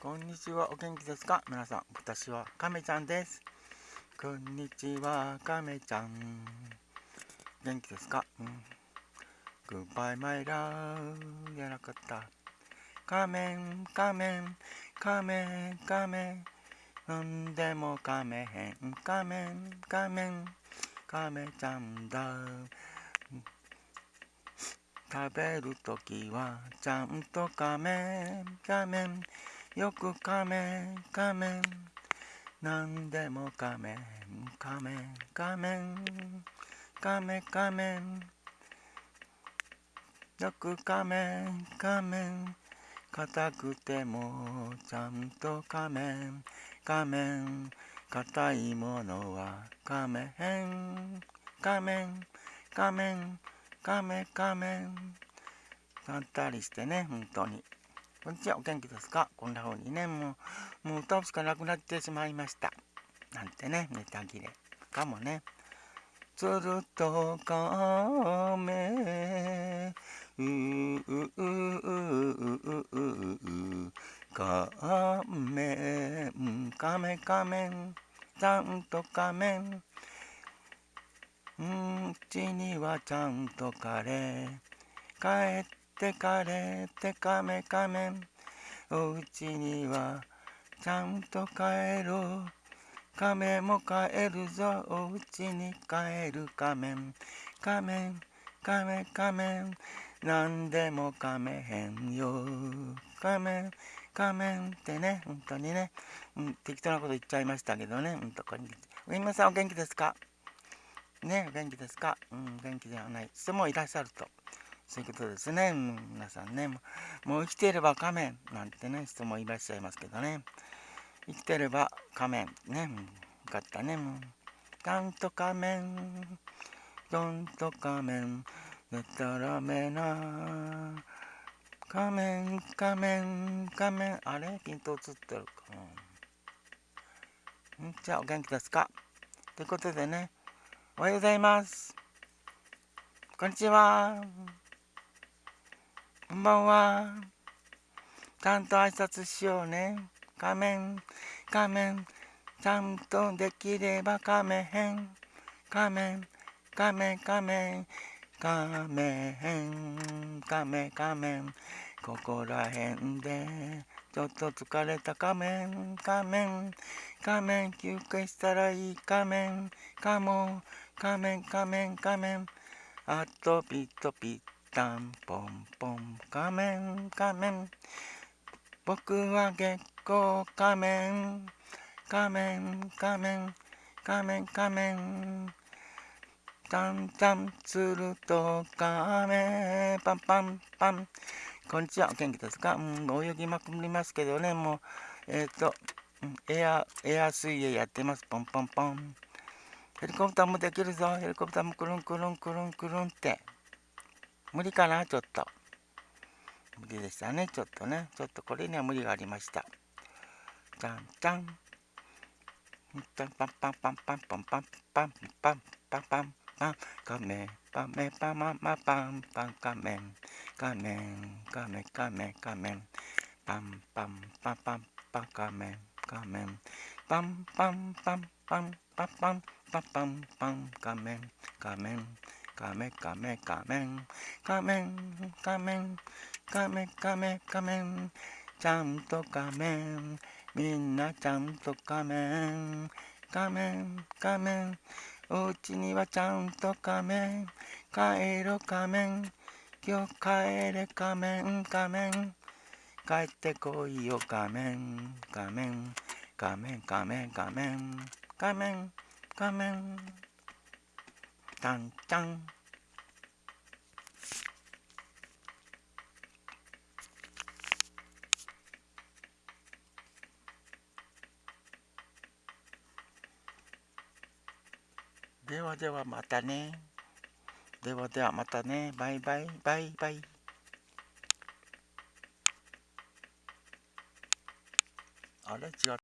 こんにちは、お元気ですか？皆さん、私は亀ちゃんです。こんにちは、亀ちゃん。元気ですか、うん、?Goodbye my love じゃなかった。仮面、仮面、仮面、仮面。なんでも仮面、仮面、仮面、亀ちゃんだ。食べるときはちゃんと仮面仮面よく仮面仮面なんでも仮面仮面仮面仮面仮面よく仮面仮面硬くてもちゃんと仮面仮面硬いものは仮面仮面仮面カメカメン。なったりしてね、本当に。こんにちは、お元気ですか？こんな風にね、もう、もう歌うしかなくなってしまいました。なんてね、ネタ切れかもね。つるとカメ、うううううううかめん、カメカメん、ちゃんとカメん。うんちにはちゃんとカレー。帰ってカレーってカメカメ。おうちにはちゃんと帰ろう。カメも帰るぞ。おうちに帰るカメン。カメンカメカメン。なんでもカメへんよ。カメンカメンってね本当にね、うん、適当なこと言っちゃいましたけどね。うんとこに。皆さんお元気ですか？ね、元気ですか？うん、元気ではない人もいらっしゃると。そういうことですね。うん、皆さんね、もう生きていれば仮面なんてね、人もいらっしゃいますけどね。生きてれば仮面。ね、うん、よかったね。もう、ちんと仮面、どんと仮面、でたらめな。仮面、仮面、仮面。あれ？ピント映ってるか。うん、じゃあ、お元気ですか？ということでね、おはようございます。こんにちは。こんばんは。ちゃんと挨拶しようね。仮面、仮面、ちゃんとできれば仮面、仮面、仮面、仮面、仮面、仮面、仮面、ここらへんで、ちょっと疲れた仮面、仮面、仮面、休憩したらいい仮面、かも、仮面仮面仮面。あとピッとぴったんぽんぽん仮面仮面。僕は月光仮面仮面仮面仮面仮面。タンタンつると仮面パンパンパンこんにちはお元気ですか、うん、泳ぎまくりますけどねもうえっ、ー、とエアエア水泳やってますポンポンポンヘリコプターもできるぞ。ヘリコプターもくるんくるんくるんくるんって。無理かな？ちょっと。無理でしたね。ちょっとね。ちょっとこれには無理がありました。じゃんじゃん。パンパンパンパンパンパンパンパンパンパンパンパンカメパメパママパンパンカメンカメンカメカメカメンパンパンパンパンパンカメンカメンパンパンパンパンパンパンパンパンパン仮面仮面仮面仮面仮面仮面仮面仮面仮面仮面ちゃんと仮面みんなちゃんと仮面仮面仮面おうちにはちゃんと仮面。帰ろ仮面。今日帰れ仮面仮面。帰ってこいよ仮面。仮面。仮面。仮面。仮面。仮面。仮面。タンタン。ではではまたね。ではではまたね。バイバイバイバイ。あれ？違う。